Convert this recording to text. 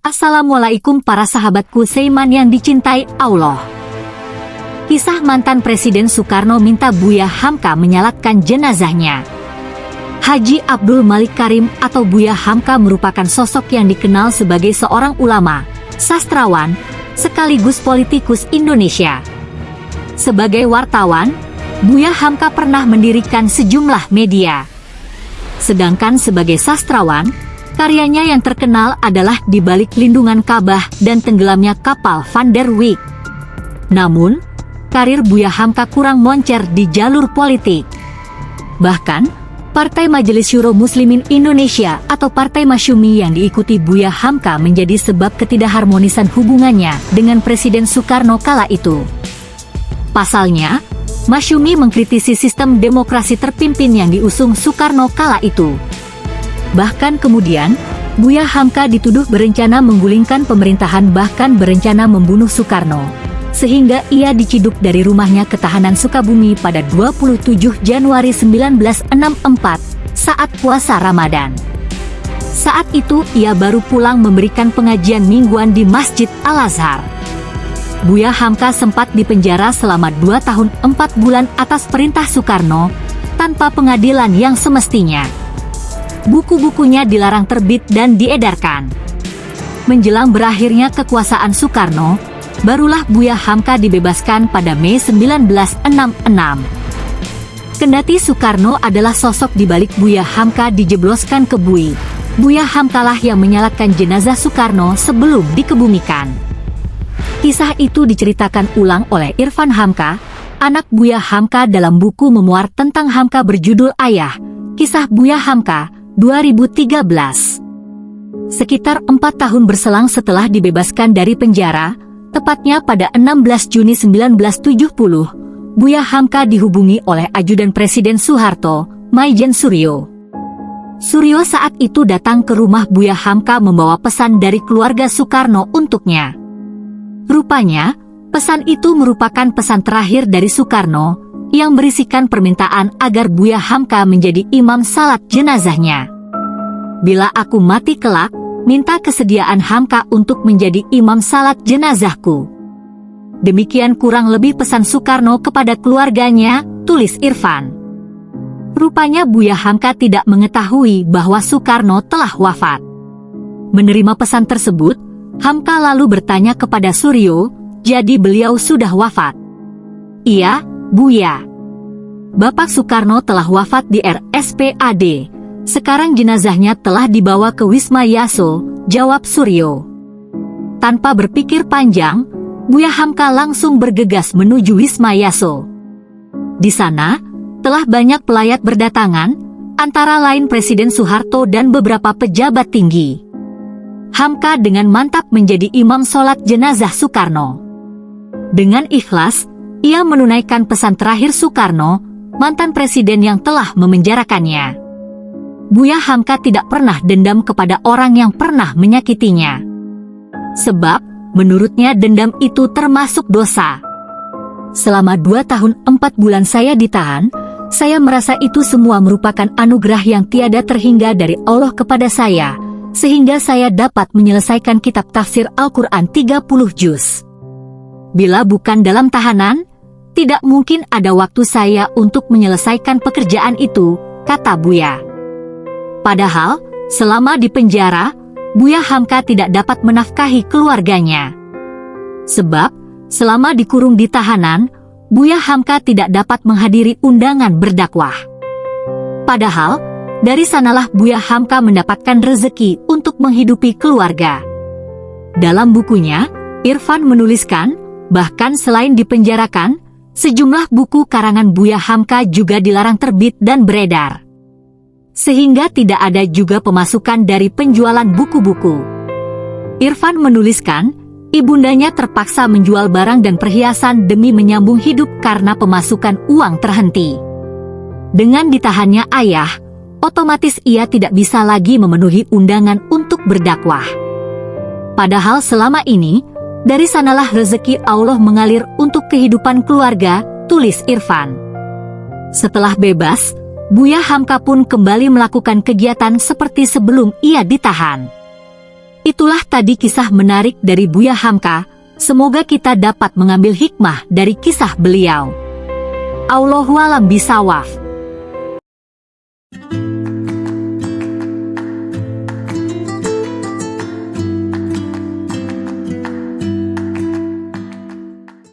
Assalamualaikum para sahabatku Seiman yang dicintai Allah. Kisah mantan Presiden Soekarno minta Buya Hamka menyalatkan jenazahnya. Haji Abdul Malik Karim atau Buya Hamka merupakan sosok yang dikenal sebagai seorang ulama, sastrawan, sekaligus politikus Indonesia. Sebagai wartawan, Buya Hamka pernah mendirikan sejumlah media. Sedangkan sebagai sastrawan, Karyanya yang terkenal adalah di balik lindungan Ka'bah dan tenggelamnya kapal Van der Wijk. Namun, karir Buya Hamka kurang moncer di jalur politik. Bahkan, Partai Majelis Syuro Muslimin Indonesia atau Partai Masyumi yang diikuti Buya Hamka menjadi sebab ketidakharmonisan hubungannya dengan Presiden Soekarno kala itu. Pasalnya, Masyumi mengkritisi sistem demokrasi terpimpin yang diusung Soekarno kala itu. Bahkan kemudian, Buya Hamka dituduh berencana menggulingkan pemerintahan bahkan berencana membunuh Soekarno. Sehingga ia diciduk dari rumahnya ketahanan Sukabumi pada 27 Januari 1964 saat puasa Ramadan. Saat itu ia baru pulang memberikan pengajian mingguan di Masjid Al-Azhar. Buya Hamka sempat dipenjara selama 2 tahun 4 bulan atas perintah Soekarno, tanpa pengadilan yang semestinya buku-bukunya dilarang terbit dan diedarkan. Menjelang berakhirnya kekuasaan Soekarno, barulah Buya Hamka dibebaskan pada Mei 1966. Kendati Soekarno adalah sosok di balik Buya Hamka dijebloskan ke bui, Buya Hamkalah yang menyalatkan jenazah Soekarno sebelum dikebumikan. Kisah itu diceritakan ulang oleh Irfan Hamka, anak Buya Hamka dalam buku memuar tentang Hamka berjudul Ayah, Kisah Buya Hamka, 2013. Sekitar empat tahun berselang setelah dibebaskan dari penjara, tepatnya pada 16 Juni 1970, Buya Hamka dihubungi oleh ajudan Presiden Soeharto, Maijen Suryo. Suryo saat itu datang ke rumah Buya Hamka membawa pesan dari keluarga Soekarno untuknya. Rupanya, pesan itu merupakan pesan terakhir dari Soekarno yang berisikan permintaan agar Buya Hamka menjadi imam salat jenazahnya. Bila aku mati kelak, minta kesediaan Hamka untuk menjadi imam salat jenazahku. Demikian kurang lebih pesan Soekarno kepada keluarganya, tulis Irfan. Rupanya Buya Hamka tidak mengetahui bahwa Soekarno telah wafat. Menerima pesan tersebut, Hamka lalu bertanya kepada Suryo, jadi beliau sudah wafat. Iya, Buya. Bapak Soekarno telah wafat di RSPAD. Sekarang jenazahnya telah dibawa ke Wisma Yaso, jawab Suryo. Tanpa berpikir panjang, Buya Hamka langsung bergegas menuju Wisma Yaso. Di sana, telah banyak pelayat berdatangan, antara lain Presiden Soeharto dan beberapa pejabat tinggi. Hamka dengan mantap menjadi imam sholat jenazah Soekarno. Dengan ikhlas, ia menunaikan pesan terakhir Soekarno, mantan presiden yang telah memenjarakannya. Buya Hamka tidak pernah dendam kepada orang yang pernah menyakitinya. Sebab, menurutnya dendam itu termasuk dosa. Selama dua tahun empat bulan saya ditahan, saya merasa itu semua merupakan anugerah yang tiada terhingga dari Allah kepada saya, sehingga saya dapat menyelesaikan kitab tafsir Al-Quran 30 juz. Bila bukan dalam tahanan, tidak mungkin ada waktu saya untuk menyelesaikan pekerjaan itu, kata Buya. Padahal, selama di penjara, Buya Hamka tidak dapat menafkahi keluarganya. Sebab, selama dikurung di tahanan, Buya Hamka tidak dapat menghadiri undangan berdakwah. Padahal, dari sanalah Buya Hamka mendapatkan rezeki untuk menghidupi keluarga. Dalam bukunya, Irfan menuliskan, bahkan selain dipenjarakan, Sejumlah buku karangan Buya Hamka juga dilarang terbit dan beredar. Sehingga tidak ada juga pemasukan dari penjualan buku-buku. Irfan menuliskan, ibundanya terpaksa menjual barang dan perhiasan demi menyambung hidup karena pemasukan uang terhenti. Dengan ditahannya ayah, otomatis ia tidak bisa lagi memenuhi undangan untuk berdakwah. Padahal selama ini, dari sanalah rezeki Allah mengalir untuk kehidupan keluarga, tulis Irfan. Setelah bebas, Buya Hamka pun kembali melakukan kegiatan seperti sebelum ia ditahan. Itulah tadi kisah menarik dari Buya Hamka. Semoga kita dapat mengambil hikmah dari kisah beliau. Allahualam bisawaf.